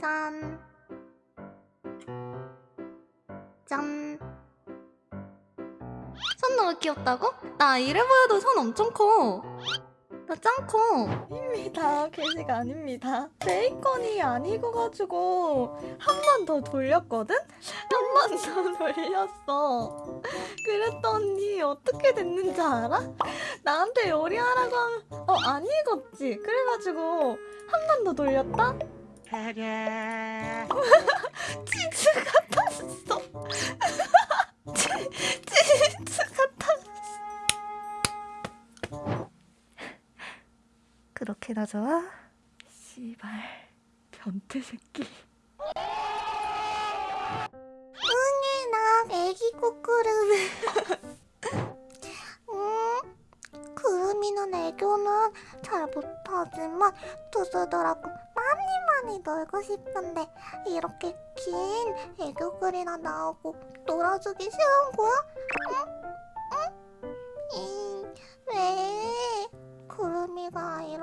짠. 짠. 손 너무 귀엽다고? 나 이래 보여도 손 엄청 커. 나짱 커. 아닙니다. 게시가 아닙니다. 베이컨이 아니고가지고 한 번 더 돌렸거든? 한 번 더 돌렸어. 그랬더니 어떻게 됐는지 알아? 나한테 요리하라고 하면 어 안 익었지? 그래가지고 한 번 더 돌렸다? 치즈 같았어. 그렇게나 좋아? 씨발 변태 새끼. 응애 나 애기 꾸꾸름. 음, 구름이는 애교는 잘 못하지만 두수더라고 많이 많이 놀고 싶은데 이렇게 긴 애교글이나 나오고 놀아주기 싫은 거야? 응?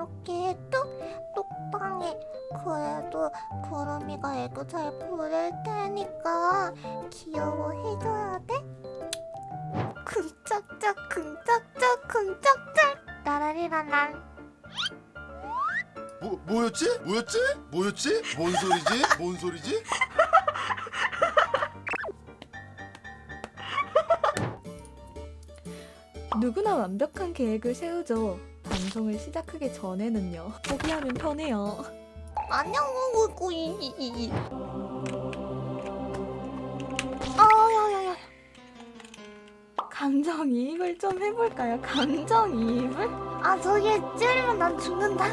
이렇게 뚝 똑방해. 그래도 구름이가 애교 잘 부릴 테니까 귀여워해줘야 돼. 쿵짝짝 쿵짝짝 쿵짝짝 따라리라란 뭐 뭐였지? 뭐였지? 뭐였지? 뭔 소리지? 뭔 소리지? 누구나 완벽한 계획을 세우죠. 방송을 시작하기 전에는요. 포기하면 편해요. 안녕 꾸꾸이 아야야야 감정이입을 좀 해볼까요? 감정이입을? 아 저기 찌르면 난 죽는다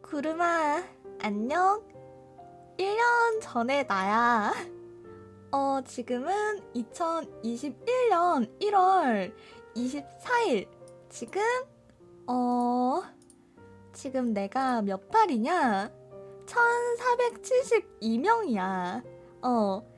구름아, 안녕? 1년 전에 나야. 어, 지금은 2021년 1월 24일. 지금, 어, 지금 내가 몇 팔이냐? 1472명이야. 어,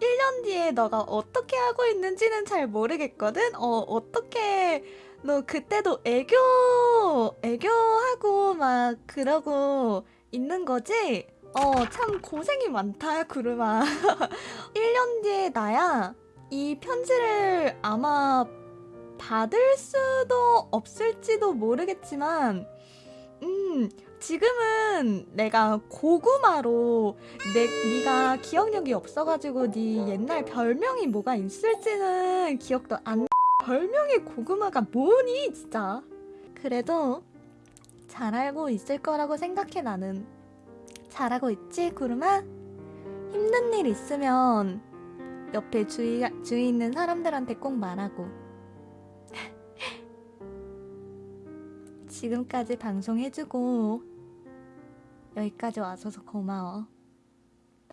1년 뒤에 너가 어떻게 하고 있는지는 잘 모르겠거든? 어, 어떻게, 너 그때도 애교, 애교하고 막 그러고 있는 거지? 어, 참 고생이 많다, 구름아. 1년 뒤에 나야 이 편지를 아마 받을 수도 없을지도 모르겠지만, 음, 지금은 내가 고구마로 내, 네가 기억력이 없어가지고 네 옛날 별명이 뭐가 있을지는 기억도 안 별명이 고구마가 뭐니 진짜? 그래도 잘 알고 있을 거라고 생각해 나는. 잘하고 있지 구름아? 힘든 일 있으면 옆에 주위, 주위 있는 사람들한테 꼭 말하고 지금까지 방송해주고. 여기까지 와줘서 고마워.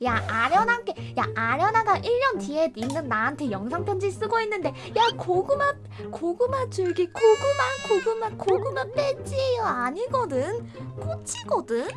야 아련하게 야 아련아가 1년 뒤에 있는 나한테 영상 편지 쓰고 있는데 야 고구마 고구마 줄기 고구마 고구마 고구마 배지예요. 아니거든. 꽃이거든